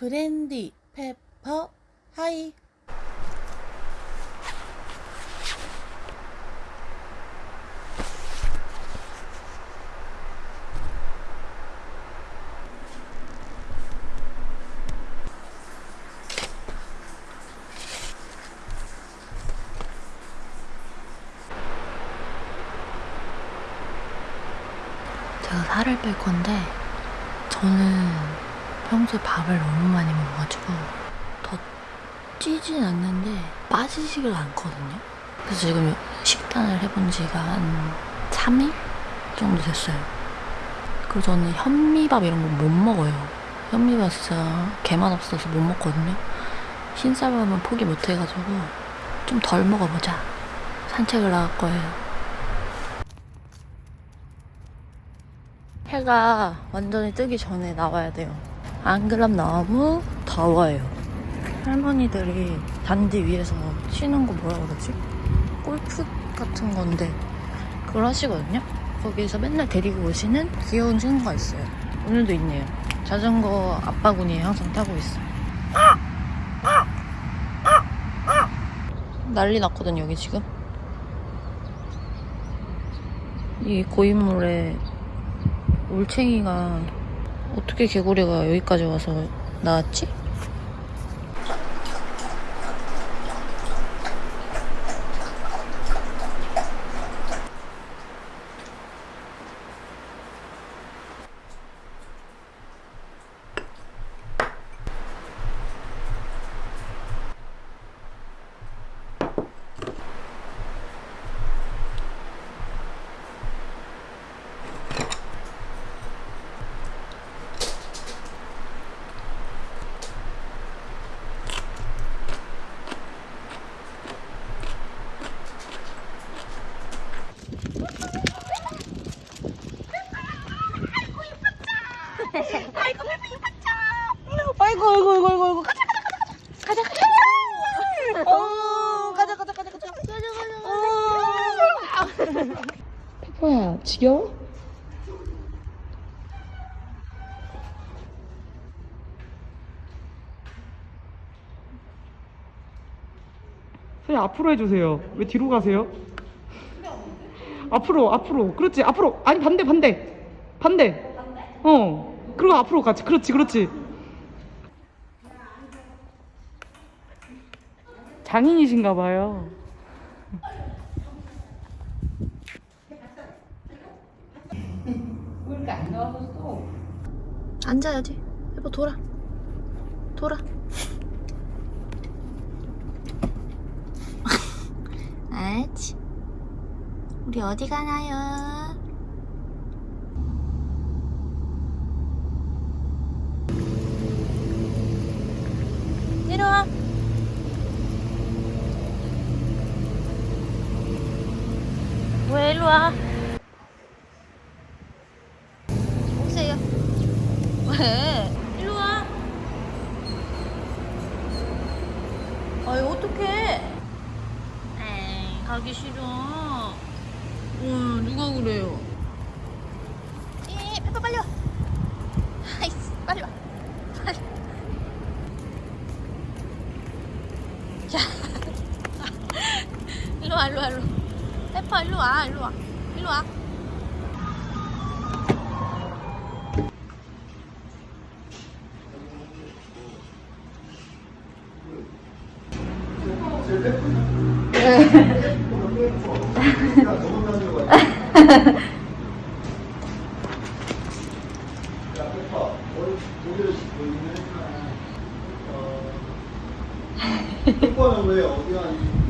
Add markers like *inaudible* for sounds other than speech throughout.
브랜디, 페퍼, 하이. 살을 뺄 건데 저는 평소에 밥을 너무 많이 먹어가지고 더 찌진 않는데 빠지지가 않거든요. 그래서 지금 식단을 해본 지가 한 3일 정도 됐어요. 그리고 저는 현미밥 이런 거 못 먹어요. 현미밥 진짜 개맛 없어서 못 먹거든요. 흰쌀밥은 포기 못 해가지고 좀 덜 먹어보자. 산책을 나갈 거예요. 해가 완전히 뜨기 전에 나와야 돼요. 안 그럼 너무 더워요. 할머니들이 단지 위에서 쉬는 거 뭐라 그러지? 골프 같은 건데 그걸 하시거든요. 거기에서 맨날 데리고 오시는 귀여운 친구가 있어요. 오늘도 있네요. 자전거 아빠군이 항상 타고 있어요. 난리 났거든요, 여기 지금. 이 고인물에 올챙이가 어떻게 개구리가 여기까지 와서 나왔지? 아이고 아이고 아이고 아이고 아이고 가자 가자 가자 가자 가자 어 가자 가자 가자 가자 가자 가자 페퍼야 지겨워? 선생님 앞으로 해주세요. 왜 뒤로 가세요? 앞으로 앞으로 그렇지 앞으로 아니 반대 반대 반대 어 그리고 앞으로 가지 그렇지 그렇지 장인이신가 봐요 앉아야지. 여보 돌아. 돌아. 아치. 우리 어디 가나요? 내려와. 왜 일로 와? 오세요. 왜? 일로 와. 아이 어떡해? 가기 싫어. 응 누가 그래요? 이 페퍼 빨리 와. 아이씨 빨리 와. 빨리. 자. *laughs* 일로 와 일로 와 일로. 페퍼 일로 와 일로 와 일로 와. *laughs* 특권은 왜 어디가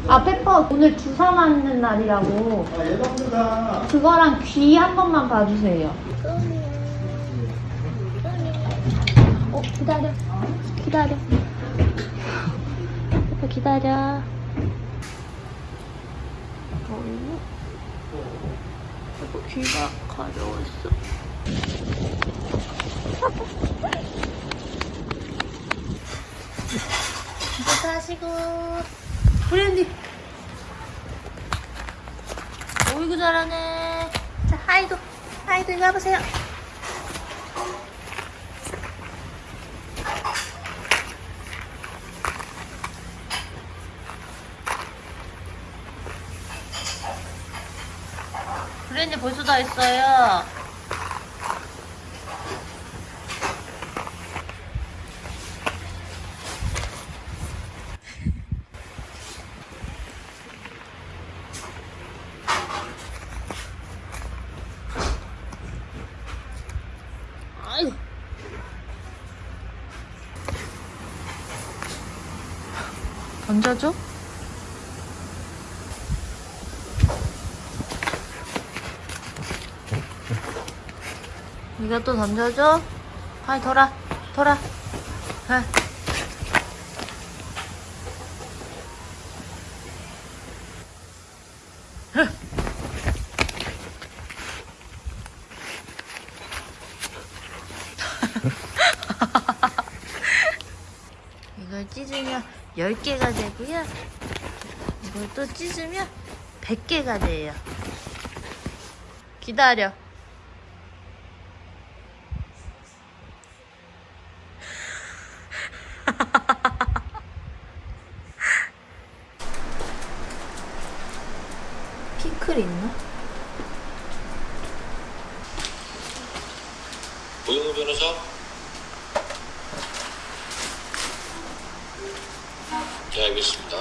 아 페퍼 오늘 주사 맞는 날이라고. 아 예방 주사 그거랑 귀 한 번만 봐주세요. 어 기다려. 기다려. 페퍼 기다려. 어 페퍼 귀가 가려웠어. 이거 하시고. 브랜디 어이구 잘하네. 자 하이도 하이도 이거 해보세요 렌즈 벌써 다. 아유. 던져줘? 이거 또 던져줘? 빨리 돌아, 돌아. 해. *laughs* 이걸 찢으면 10개가 되고요. 이걸 또 찢으면 100개가 돼요. 기다려. 피클 있나? 고영우 변호사? 네, 알겠습니다.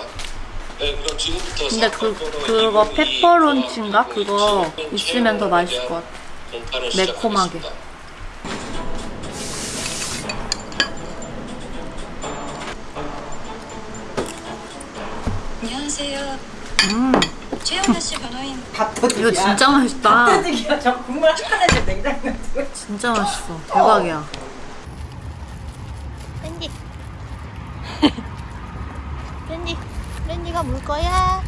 네, 그럼 지금부터 근데 그, 그거 202 페퍼론치인가? 그거 있으면 더 맛있을 것 같아. 매콤하게. 안녕하세요. 음, 최영아 씨 변호인 *laughs* 밥도둑이야. 이거 진짜 맛있다. 밥도둑이야. 저 국물 하나씩 냉장고에 두고 진짜 맛있어. 대박이야. 렌지. 렌지. 렌지가 물 거야.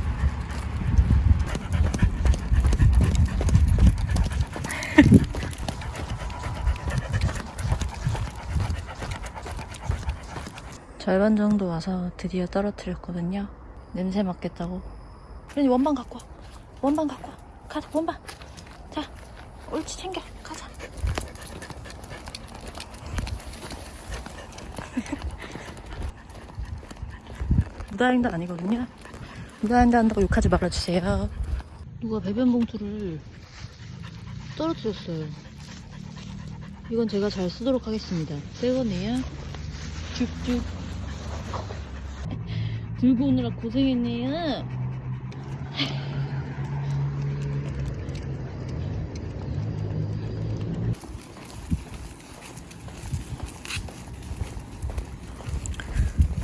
*laughs* 절반 정도 와서 드디어 떨어뜨렸거든요. 냄새 맡겠다고. 렌지 원반 갖고 와. 원반 갖고 와. 가자, 원반. 자, 옳지 챙겨. 가자. 무다행도 아니거든요. 무다행도 한다고 욕하지 말아주세요. 누가 배변 봉투를 떨어뜨렸어요. 이건 제가 잘 쓰도록 하겠습니다. 새 거네요. 쭉쭉. *laughs* 들고 오느라 고생했네요.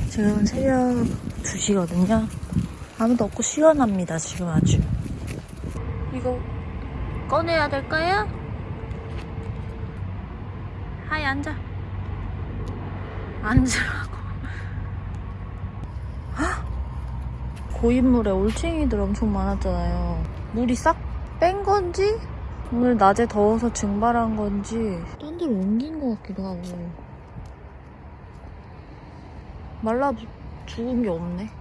지금 새벽 2시거든요. 아무도 없고 시원합니다, 지금 아주. 이거 꺼내야 될까요? 하이, 앉아. 앉으라고. 헉! 고인물에 올챙이들 엄청 많았잖아요. 물이 싹 뺀 건지? 오늘 낮에 더워서 증발한 건지 딴 데로 옮긴 것 같기도 하고 말라 죽은 게 없네.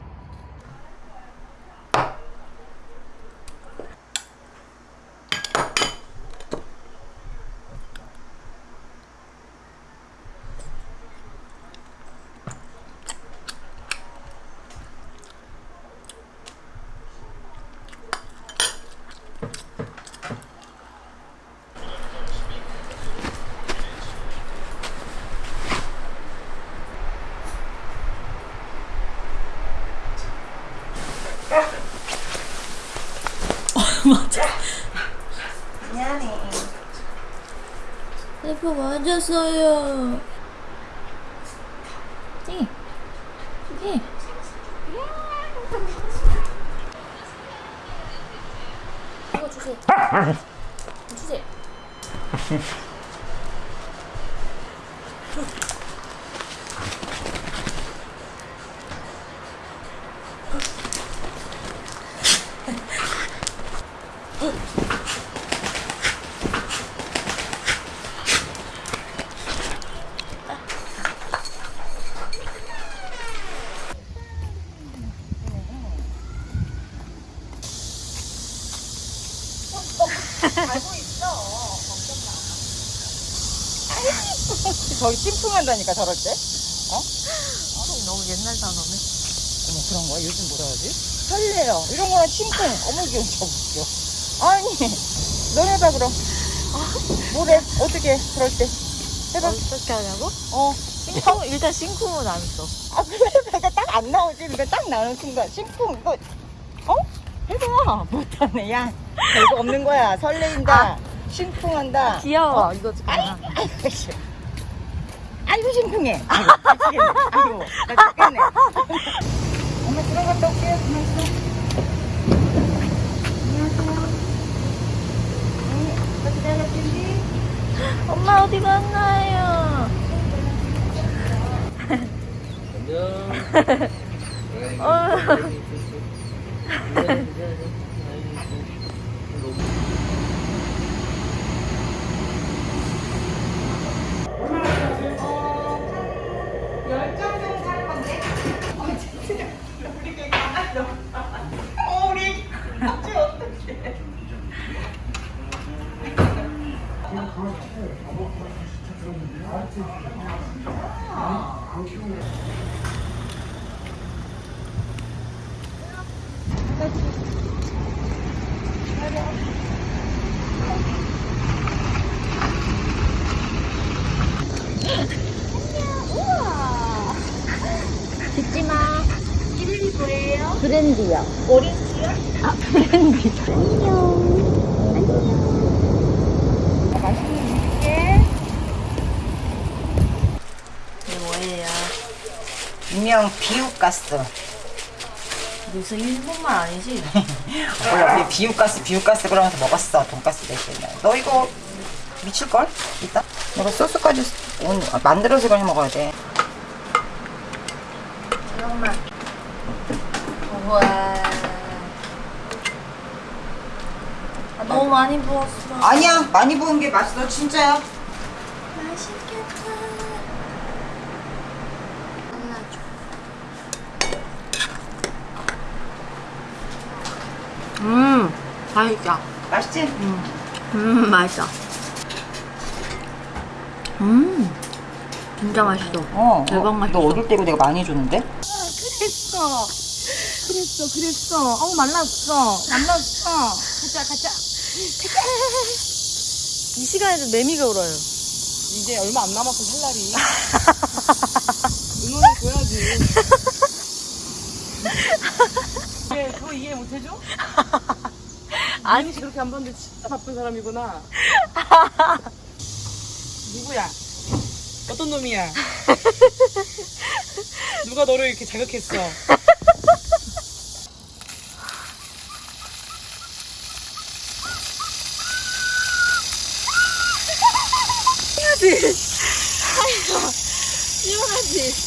미안해. 대포 맞았어요. 띵. 띵. 이거 주세요. 주세요. 저기 찜통한다니까 저럴 때. 너무 옛날 단어네. 어머 그런 거야? 요즘 뭐라 하지? 설레요. 이런 거는 찜통. 어머 이게 웃겨. 아니 넌 해봐 그럼. 뭐래? 어떻게 해? 그럴 때. 해봐. 어떻게 하냐고? 어. 싱쿵 일단 싱쿵은 안 써. 아 그래 내가 딱 안 나오지. 그러니까 딱 나오는 순간 심쿵 이거 어? 해봐. 못하네 야. 별거 없는 거야. 설레인다. 심쿵한다. 귀여워. 이거 좀. 아이고 아이고 심쿵해. *laughs* 아이고 나 죽겠네. *laughs* 엄마 들어갔다 올게요. 그만 있어. 안녕하세요. 네, 기다렸지? 엄마 어디 갔나요? 어, 우리 어째 어떡해. 듣지 마. 이름이 뭐예요? 브랜디요. 아, 브랜디. 맛있는 음식에 이게 뭐예요? 유명 비우가스. 무슨 일본말 아니지? *laughs* 몰라 우리 비우가스 비우가스 그러면서 먹었어 돈가스 대신에 너 이거 미칠걸? 이따 내가 소스까지 온- 아, 만들어서 그냥 먹어야 돼 잠깐만. 우와. 너무 많이 부었어. 아니야 많이 부은 게 맛있어 진짜야 맛있겠다. 음, 맛있다. 맛있지? 음, 맛있다. 음, 진짜 맛있어. 어 대박 어, 맛있어. 너 어릴 때고 내가 많이 줬는데? 그랬어. 그랬어, 그랬어. 어우, 말랐어. 말랐어. 가자, 가자. 이 시간에도 매미가 울어요. 이제 얼마 안 남았어 살 날이 응원해줘야지 *laughs* 이게 그거 이해 못해줘? 아니 씨 그렇게 안 봤는데 진짜 바쁜 사람이구나 누구야? 어떤 놈이야? *laughs* 누가 너를 이렇게 자극했어? 시원하지? *laughs*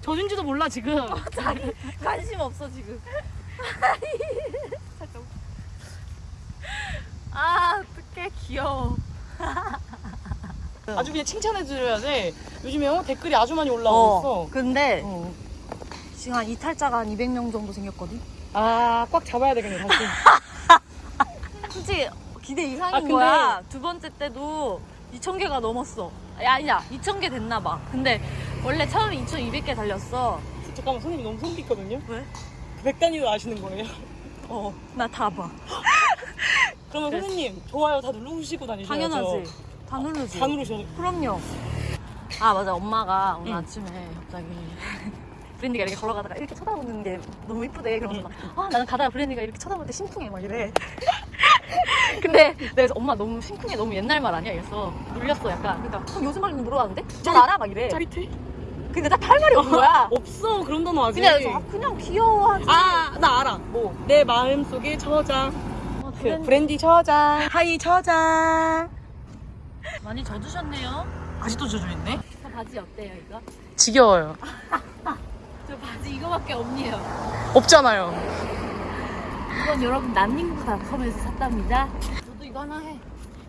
젖은지도 몰라 지금. 자기 관심 없어, 지금. 아, 어떡해, 귀여워. *laughs* 아주 그냥 칭찬해드려야 돼 요즘에 어, 댓글이 아주 많이 올라오고 있어 근데 어. 지금 한 이탈자가 한 200명 정도 생겼거든? 아, 꽉 잡아야 되겠네, 다시. *laughs* 솔직히 기대 이상인 아, 근데- 거야. 두 번째 때도 2,000개가 넘었어. 아니, 아니야. 2,000개 됐나 봐. 근데 원래 처음에 2,200개 달렸어. 잠깐만, 선생님 너무 소름 끼거든요? 왜? 그 백단위로 아시는 거예요? 어, 나 다 봐. *laughs* 그러면 그래서- 선생님, 좋아요 다 누르시고 다니셔야죠. 당연하지. 다 누르지. 다 누르셔야 그럼요. 아, 맞아. 엄마가 오늘 응. 아침에 갑자기 *laughs* 브랜디가 이렇게 걸어가다가 이렇게 쳐다보는 게 너무 이쁘대. 그러면서 막, 아, 나는 가다가 브랜디가 이렇게 쳐다볼 때 심쿵해. 막 이래. *laughs* 근데 내가 엄마 너무 심쿵해. 너무 옛날 말 아니야? 이랬어. 놀렸어, 약간. 그러니까 그럼 요즘 말로 물어봤는데? 잘 알아? 막 이래. 짜릿해? 근데 나 할 말이 없는 거야. *laughs* 없어, 그런 단어 아직. 그냥, 그냥 귀여워하지. 아, 나 알아. 뭐, 내 마음 속에 저장. 어, 그, 브랜디 브랜디 저장. 하이 저장. 많이 젖으셨네요. 아직도 젖어있네? 저 바지 어때요, 이거? 지겨워요. *laughs* 저 바지 이거밖에 없네요. 없잖아요. 이건 여러분 난닝구닷컴에서 샀답니다. 저도 이거 하나 해.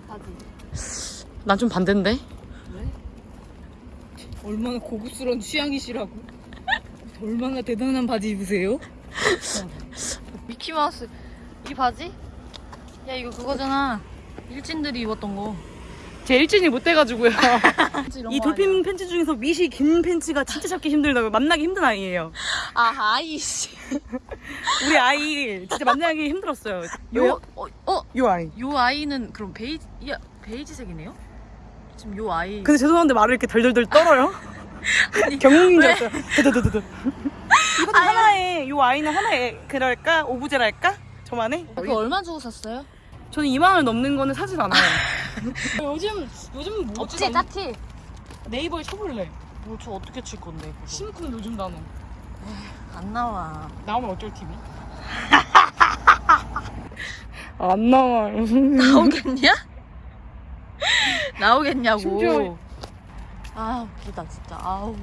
바지. 난 좀 반대인데? 왜? 얼마나 고급스러운 취향이시라고. 얼마나 대단한 바지 입으세요? 미키마우스 이 바지? 야 이거 그거잖아. 일진들이 입었던 거. 제 일진이 못 돼가지고요. *laughs* 이거 돌핀 팬츠 중에서 밑이 긴 팬츠가 진짜 잡기 힘들다고 만나기 힘든 아이예요. 아 아이씨. 우리 아이 진짜 만나기 힘들었어요. 요 어, 어? 요 아이. 요 아이는 그럼 베이지 야 베이지색이네요? 지금 요 아이 근데 죄송한데 말을 이렇게 덜덜덜 떨어요. *laughs* 경웅인 줄 알았어요. 이것도 하나의 요 아이는 하나의 그럴까 오브제랄까 저만의. 그거 얼마 주고 샀어요? 저는 2만 원 넘는 거는 사질 않아요. *laughs* 요즘 요즘 뭐지? 없지 짜티. 네이버에 쳐볼래. 뭐 저 어떻게 칠 건데? 그거. 심쿵 요즘 단어. 안 나와. 나오면 어쩔 TV? *laughs* 안 나와요. *laughs* 나오겠냐? 나오겠냐고. 심지어- 아 웃기다 진짜. 아우.